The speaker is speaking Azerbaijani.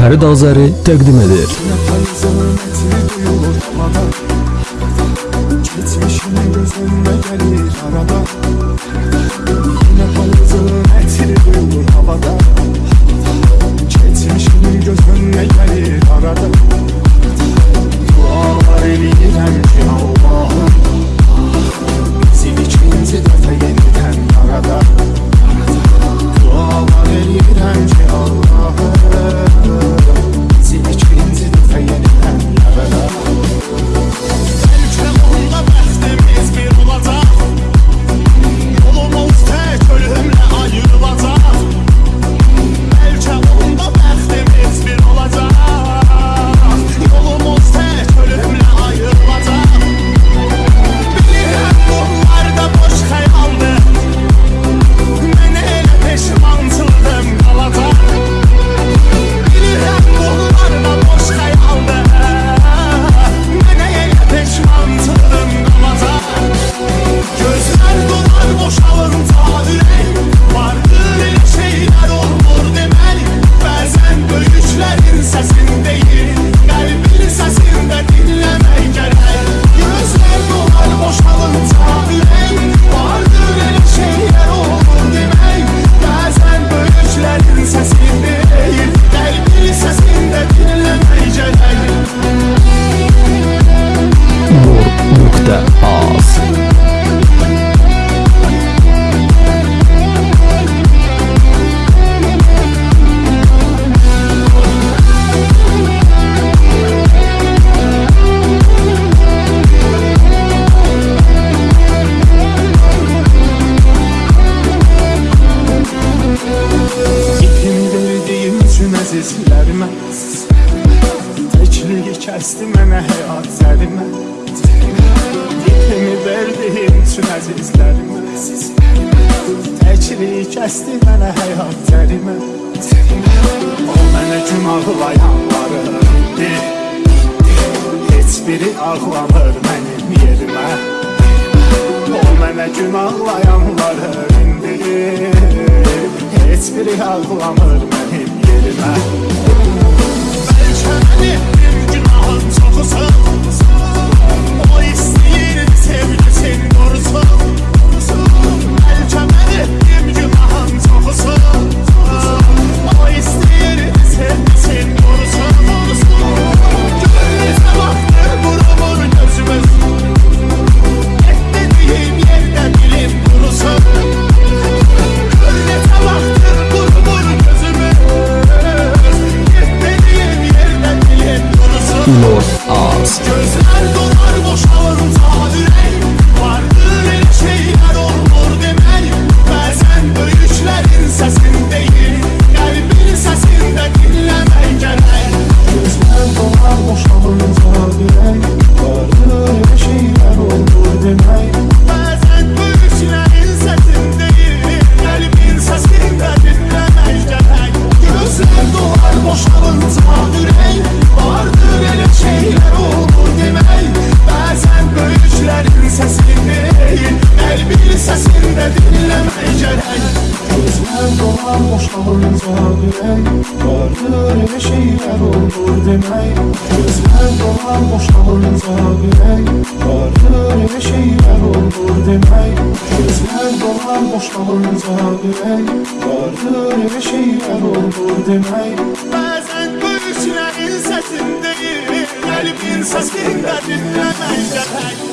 Fərid Azəri təqdim edir. Keçmişimin gözündə gəlir arada Yenə payızın kəsdi mənə həyat zəlimə Tipini verdiyin üçün əzizlərimə Təkliyi kəsdi mənə həyat zəlimə O mənə gün ağlayanları itti Heç biri ağlamır mənim yerimə O mənə gün ağlayanları indi Heç biri ağlamır mənim yerimə demək Vardır elə şeylər olur demək Gözlər dolar boşalınca bilək Vardır elə şeylər olur demək Gözlər dolar boşalınca bilək Vardır elə şeylər olur demək Bəzən böyüklərin səsindəyim Qəlbin səsində dinləmək gərək